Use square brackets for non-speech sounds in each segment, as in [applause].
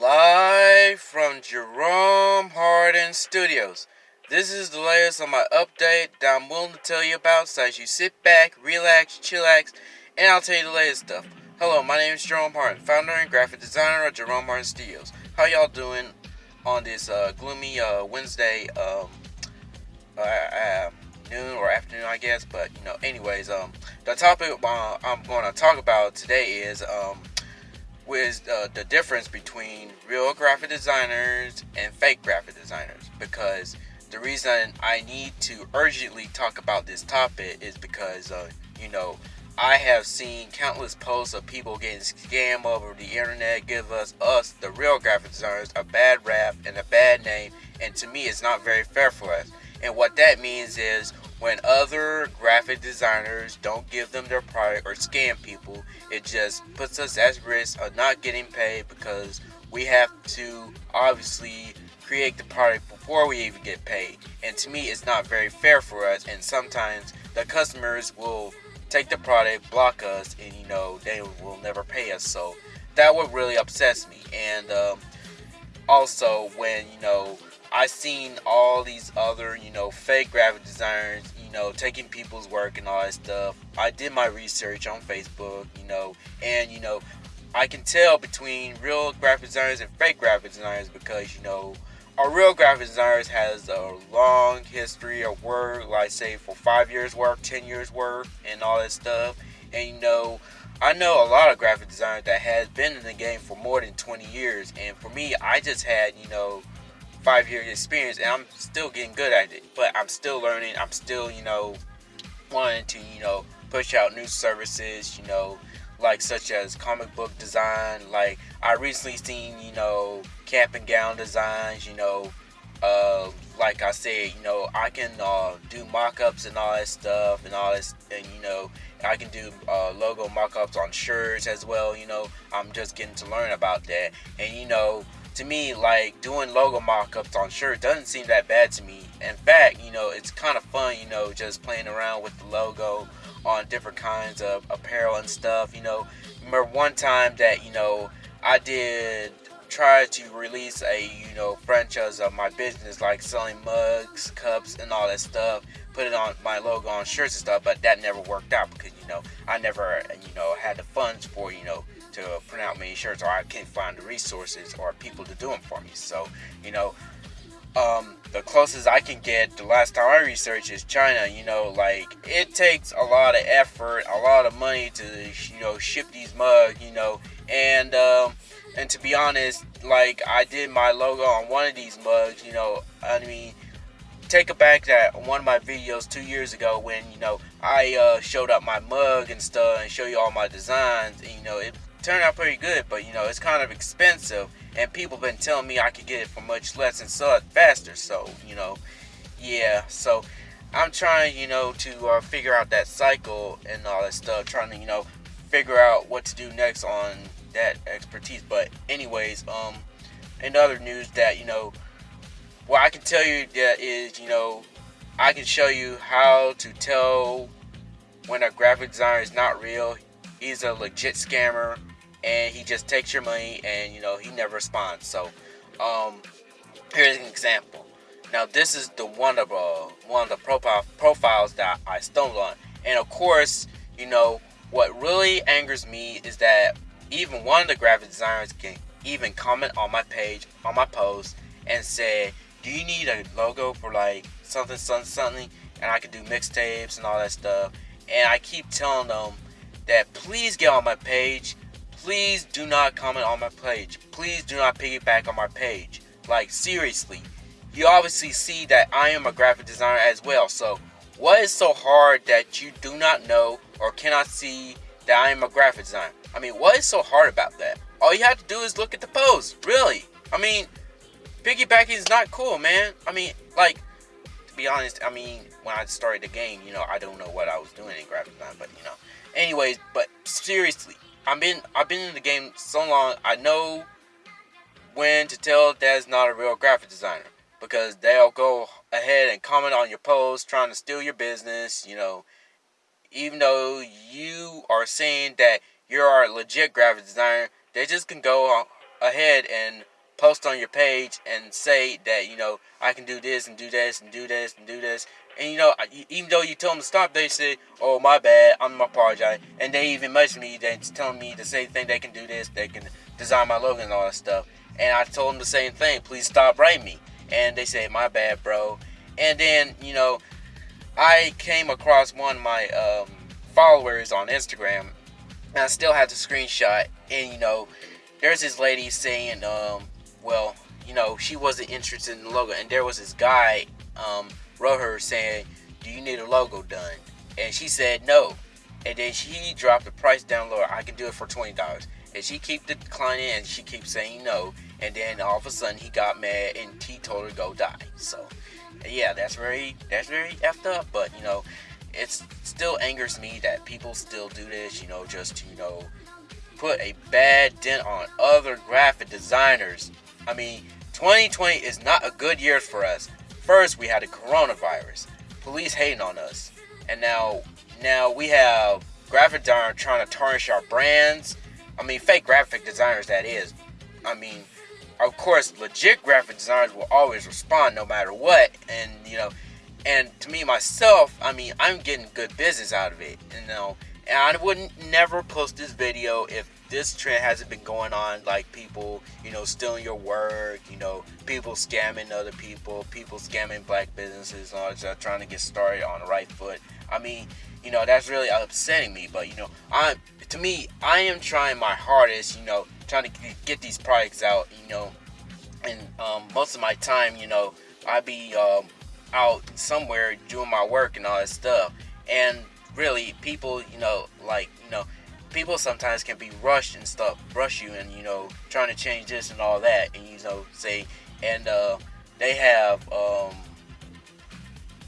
Live from Jerome Harden Studios. This is the latest on my update that I'm willing to tell you about so as you sit back, relax, chillax, and I'll tell you the latest stuff. Hello, my name is Jerome Harden, founder and graphic designer of Jerome Harden Studios. How y'all doing on this uh, gloomy uh, Wednesday um, uh, uh noon or afternoon, I guess? But, you know, anyways, um, the topic uh, I'm going to talk about today is um, with uh, the difference between real graphic designers and fake graphic designers. Because the reason I need to urgently talk about this topic is because uh, you know I have seen countless posts of people getting scammed over the internet give us us the real graphic designers a bad rap and a bad name. And to me it's not very fair for us. And what that means is when other graphic designers don't give them their product or scam people, it just puts us at risk of not getting paid because we have to obviously create the product before we even get paid. And to me, it's not very fair for us. And sometimes the customers will take the product, block us, and you know, they will never pay us. So that would really upsets me. And um, also, when you know, I seen all these other, you know, fake graphic designers, you know, taking people's work and all that stuff. I did my research on Facebook, you know, and you know, I can tell between real graphic designers and fake graphic designers because you know, a real graphic designer has a long history of work, like say for five years work, ten years work, and all that stuff. And you know, I know a lot of graphic designers that has been in the game for more than 20 years, and for me, I just had you know five year experience and I'm still getting good at it. But I'm still learning. I'm still, you know, wanting to, you know, push out new services, you know, like such as comic book design. Like I recently seen, you know, cap and gown designs, you know, uh, like I said, you know, I can uh, do mock-ups and all that stuff and all this, and you know, I can do uh, logo mock-ups on shirts as well. You know, I'm just getting to learn about that, and you know, to me, like doing logo mock-ups on shirts doesn't seem that bad to me. In fact, you know, it's kind of fun, you know, just playing around with the logo on different kinds of apparel and stuff. You know, remember one time that you know I did try to release a you know franchise of my business, like selling mugs, cups, and all that stuff. Put it on my logo on shirts and stuff, but that never worked out because you know I never you know had the funds for you know to print out many shirts or I can't find the resources or people to do them for me. So, you know, um, the closest I can get the last time I researched is China. You know, like it takes a lot of effort, a lot of money to you know ship these mugs. You know, and um, and to be honest, like I did my logo on one of these mugs. You know, I mean, take it back that one of my videos two years ago when you know I uh, showed up my mug and stuff and show you all my designs. And, you know, it turned out pretty good, but you know, it's kind of expensive, and people been telling me I could get it for much less and sell it faster. So, you know, yeah. So, I'm trying, you know, to uh, figure out that cycle and all that stuff. Trying to, you know, figure out what to do next on that expertise. But, anyways, um, in other news, that you know, what I can tell you that is, you know, I can show you how to tell when a graphic designer is not real. He's a legit scammer and he just takes your money and you know he never responds. So um, here's an example. Now this is the one of uh, one of the profile profiles that I stumbled on, and of course you know what really angers me is that even one of the graphic designers can even comment on my page on my post and say, "Do you need a logo for like something something something?" And I can do mixtapes and all that stuff. And I keep telling them that please get on my page please do not comment on my page. Please do not piggyback on my page. Like, seriously. You obviously see that I am a graphic designer as well. So, what is so hard that you do not know or cannot see that I am a graphic designer? I mean, what is so hard about that? All you have to do is look at the post. Really. I mean, piggybacking is not cool, man. I mean, like, to be honest, I mean, when I started the game, you know, I don't know what I was doing in graphic design, but, you know. Anyways, but seriously, I've been I've been in the game so long. I know when to tell that's not a real graphic designer because they'll go ahead and comment on your post trying to steal your business. You know, even though you are saying that you're a legit graphic designer, they just can go ahead and post on your page and say that you know I can do this and do this and do this and do this. And you know, even though you tell them to stop, they say, "Oh, my bad. I'm apologize." And they even message me, they telling me the same thing. They can do this. They can design my logo and all that stuff. And I told them the same thing. Please stop writing me. And they say, "My bad, bro." And then you know, I came across one of my um, followers on Instagram, and I still have the screenshot. And you know, there's this lady saying, um, well, you know, she wasn't interested in the logo, and there was this guy um, wrote her saying, "Do you need a logo done?" And she said no, and then she dropped the price down lower. I can do it for twenty dollars, and she keep declining, and she keeps saying no, and then all of a sudden he got mad and he told her to go die. So yeah, that's very that's very effed up. But you know, it still angers me that people still do this. You know, just to you know put a bad dent on other graphic designers. I mean, 2020 is not a good year for us. First, we had the coronavirus, police hating on us, and now now we have graphic designers trying to tarnish our brands. I mean, fake graphic designers that is. I mean, of course, legit graphic designers will always respond no matter what. And, you know, and to me, myself, I mean, I'm getting good business out of it, you know. And I wouldn't never post this video if this trend hasn't been going on, like people, you know, stealing your work, you know, people scamming other people, people scamming black businesses, and all that, trying to get started on the right foot. I mean, you know, that's really upsetting me. But you know, I, to me, I am trying my hardest, you know, trying to get these products out, you know, and um, most of my time, you know, I be um, out somewhere doing my work and all that stuff. And really, people, you know, like, you know, people sometimes can be rushed and stuff, rush you and, you know, trying to change this and all that. And, you know, say, and uh, they have um,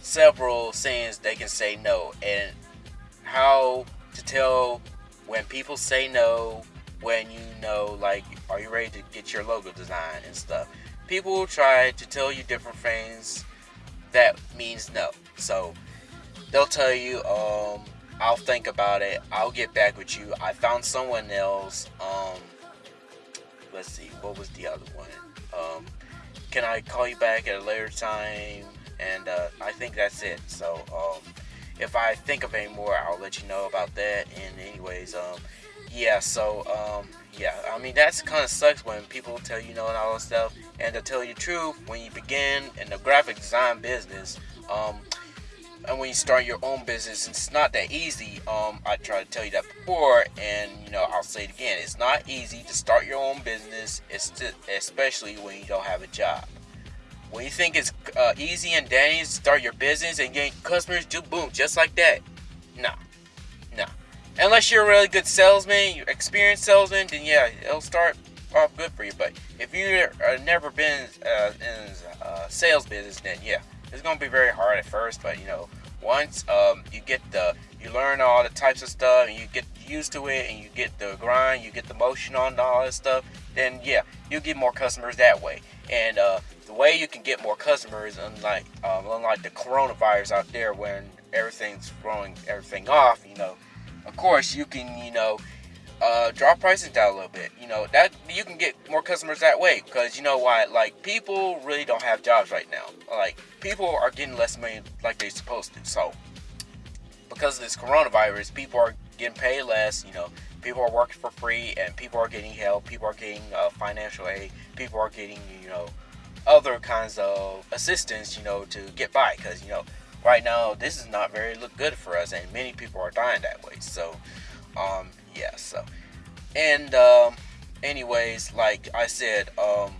several sayings they can say no. And how to tell when people say no when you know, like, are you ready to get your logo design and stuff? People try to tell you different things that means no. So they'll tell you, um, I'll think about it. I'll get back with you. I found someone else. Um, let's see, what was the other one? Um, can I call you back at a later time? And uh, I think that's it. So um, if I think of any more, I'll let you know about that. And anyways, um, yeah, so, um, yeah, I mean, that's kind of sucks when people tell you no and all that stuff. And to tell you the truth, when you begin in the graphic design business, um, and when you start your own business, it's not that easy. Um, I tried to tell you that before, and you know, I'll say it again. It's not easy to start your own business, especially when you don't have a job. When you think it's uh, easy and dandy to start your business and get customers, do boom, just like that. No, no. Unless you're a really good salesman, you're experienced salesman, then yeah, it'll start off good for you. But if you've uh, never been uh, in uh, sales business, then yeah, it's gonna be very hard at first. But you know, once um, you get the, you learn all the types of stuff, and you get used to it, and you get the grind, you get the motion on all that stuff, then yeah, you'll get more customers that way. And uh, the way you can get more customers, unlike um, unlike the coronavirus out there, when everything's throwing everything off, you know of course you can you know uh, drop prices down a little bit. You know that you can get more customers that way because you know why? Like people really don't have jobs right now. Like people are getting less money like they're supposed to. So because of this coronavirus, people are getting paid less. You know, people are working for free, and people are getting help. People are getting uh, financial aid. People are getting you know other kinds of assistance. You know to get by because you know right now this is not very look good for us and many people are dying that way so um yeah so and um anyways like i said um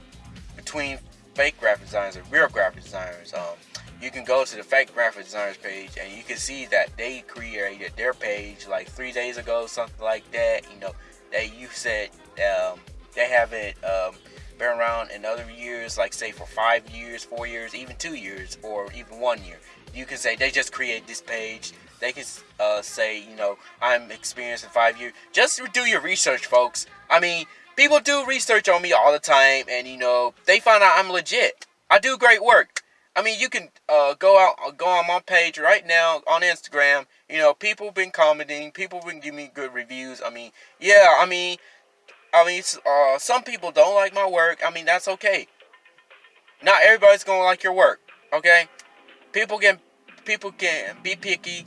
between fake graphic designers and real graphic designers um you can go to the fake graphic designers page and you can see that they created their page like three days ago something like that you know that you said um they have it um been around in other years like say for five years four years even two years or even one year you can say they just create this page. They can uh, say, you know, I'm experienced in five years. Just do your research, folks. I mean, people do research on me all the time, and you know, they find out I'm legit. I do great work. I mean, you can uh, go out, uh, go on my page right now on Instagram. You know, people been commenting, people been giving me good reviews. I mean, yeah, I mean, I mean, uh, some people don't like my work. I mean, that's okay. Not everybody's gonna like your work. Okay, people can people can be picky.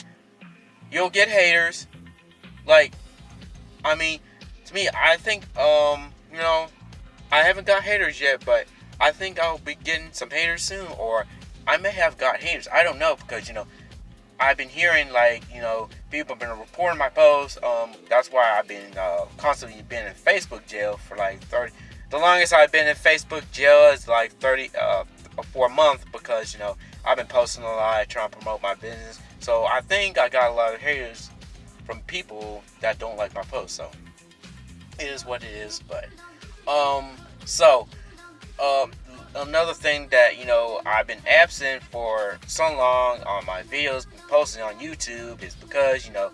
You'll get haters. Like, I mean, to me, I think um, you know, I haven't got haters yet, but I think I'll be getting some haters soon, or I may have got haters. I don't know because you know I've been hearing like you know people have been reporting my posts. Um, that's why I've been uh, constantly been in Facebook jail for like thirty. The longest I've been in Facebook jail is like thirty uh, for a month because you know I've been posting a lot, trying to promote my business. So I think I got a lot of haters from people that don't like my posts. So it is what it is. But um, so um, another thing that you know I've been absent for so long on my videos, posting on YouTube, is because you know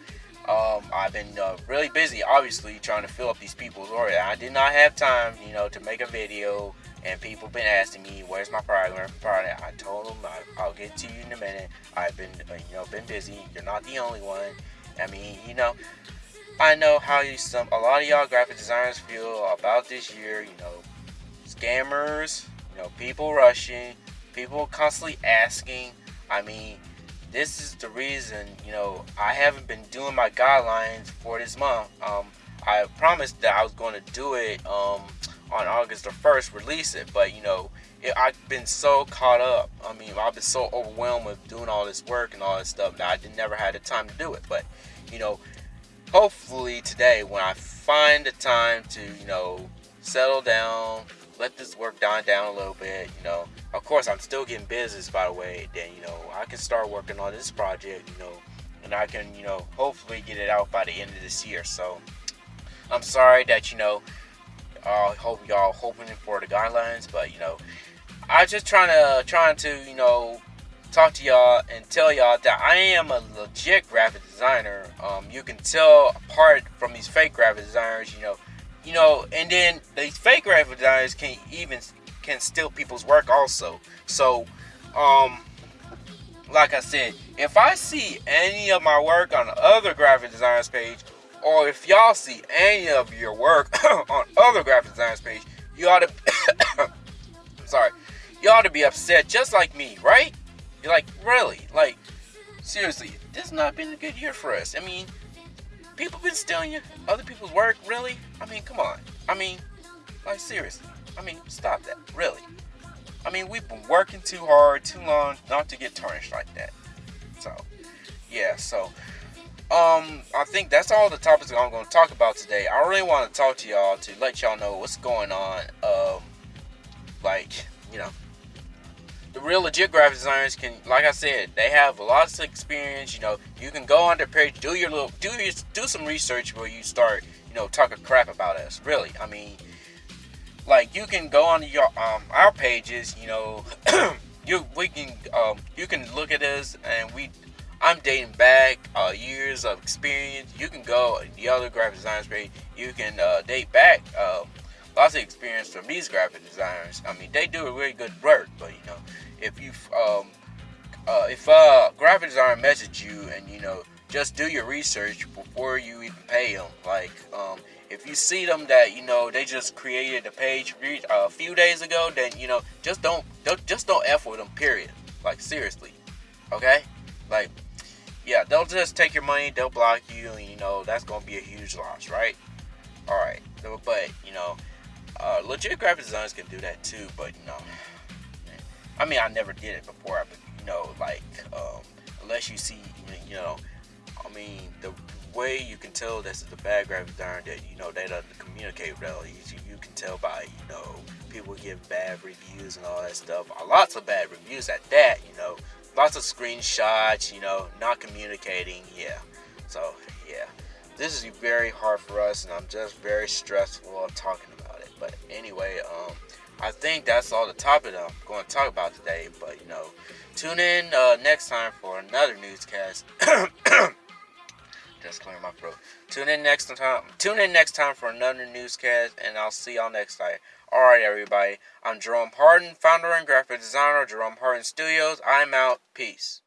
um, I've been uh, really busy, obviously trying to fill up these people's order. I did not have time, you know, to make a video, and people been asking me, "Where's my program?" Product. I told them I, will get to you in a minute. I've been, uh, you know, been busy. You're not the only one. I mean, you know, I know how you some a lot of y'all graphic designers feel about this year. You know, scammers, You know, people rushing, people constantly asking. I mean, this is the reason, you know, I haven't been doing my guidelines for this month. Um, I promised that I was going to do it um, on August the 1st, release it, but, you know, it, I've been so caught up. I mean, I've been so overwhelmed with doing all this work and all this stuff that I did, never had the time to do it. But, you know, hopefully today when I find the time to, you know, settle down, let this work die down a little bit, you know. Of course, I'm still getting business, by the way. Then, you know, I can start working on this project, you know, and I can, you know, hopefully get it out by the end of this year. So, I'm sorry that, you know, I hope y'all hoping for the guidelines, but, you know, I just trying to, trying to, you know, talk to y'all and tell y'all that I am a legit graphic designer. Um, you can tell apart from these fake graphic designers, you know, you know, and then these fake graphic designers can even can steal people's work also. So, um, like I said, if I see any of my work on the other graphic designers page, or if y'all see any of your work [coughs] on other graphic designers page, you ought to, [coughs] sorry, you ought to be upset just like me, right? You're like, really? Like, seriously, this has not been a good year for us. I mean, people been stealing other people's work, really? I mean, come on. I mean, like seriously. I mean, stop that, really. I mean, we've been working too hard, too long, not to get tarnished like that. So, yeah. So, um, I think that's all the topics I'm going to talk about today. I really want to talk to y'all to let y'all know what's going on. Um, like, you know, the real legit graphic designers can, like I said, they have lots of experience. You know, you can go on their page, do your little, do your, do some research where you start, you know, talking crap about us. Really, I mean, like you can go on your um our pages. You know, [clears throat] you we can um you can look at us and we. I'm dating back uh, years of experience. You can go the other graphic designers page. You can uh, date back. Um, lots of experience from these graphic designers. I mean, they do a really good work, but you know, if you um, uh, if a graphic designer message you and you know just do your research before you even pay them. Like um, if you see them that you know they just created a page uh, a few days ago, then you know just don't, don't just don't f with them. Period. Like seriously, okay? Like yeah, they'll just take your money, they'll block you, and you know that's gonna be a huge loss, right? All right, but you know uh, legit graphic designers can do that too, but you know, I mean, I never did it before, but you know, like um, unless you see, you know, I mean, the way you can tell this is the bad graphic designer that you know they don't communicate well. You, can tell by you know people give bad reviews and all that stuff. Lots of bad reviews at that, you know, lots of screenshots, you know, not communicating. Yeah, so yeah, this is very hard for us, and I'm just very stressful of talking about it. but anyway, um, I think that's all the topic I'm going to talk about today. But you know, tune in uh, next time for another newscast. [coughs] Just clear my throat. Tune in next time. Tune in next time for another newscast, and I'll see y'all next time. All right, everybody. I'm Jerome Harden, founder and graphic designer, of Jerome Harden Studios. I'm out. Peace.